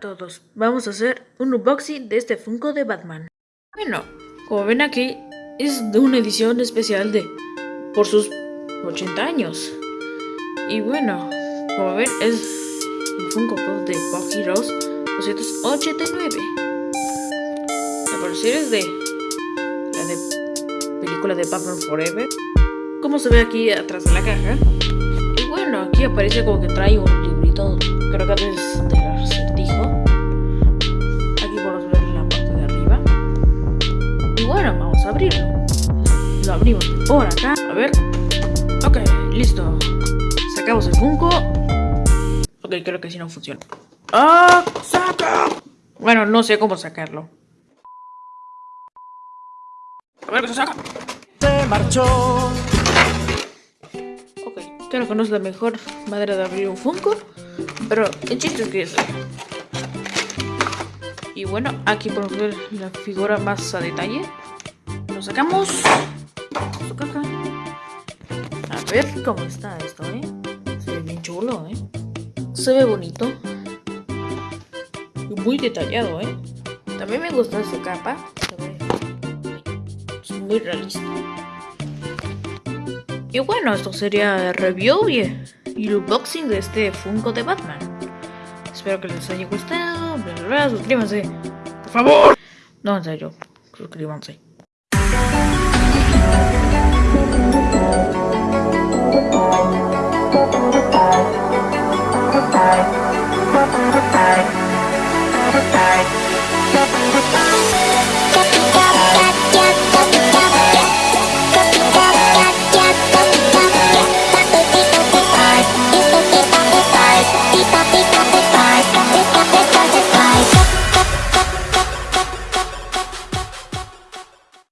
Todos, vamos a hacer un unboxing de este Funko de Batman. Bueno, como ven aquí, es de una edición especial de por sus 80 años. Y bueno, como ven, es el Funko Pop de Pop Heroes 289. La parecer es de la de película de Batman Forever. Como se ve aquí atrás de la caja. Y bueno, aquí aparece como que trae un librito, creo que es de acertijo. Aquí podemos ver la parte de arriba. Y bueno, vamos a abrirlo. Lo abrimos por acá. A ver. Ok, listo. Sacamos el Funko. Ok, creo que sí no funciona. ¡Ah! ¡Saca! Bueno, no sé cómo sacarlo. A ver qué se saca. se marchó. Ok, creo que no es la mejor manera de abrir un Funko. Pero el chiste es que es. Y bueno, aquí podemos ver la figura más a detalle. Lo sacamos. Su caja. A ver cómo está esto, ¿eh? Se ve bien chulo, ¿eh? Se ve bonito. Muy detallado, ¿eh? También me gusta su capa. Realista. Y bueno, esto sería el review y, y el unboxing de este Funko de Batman. Espero que les haya gustado. Bla, bla, bla, suscríbanse. Por favor. No, en serio. Suscríbanse.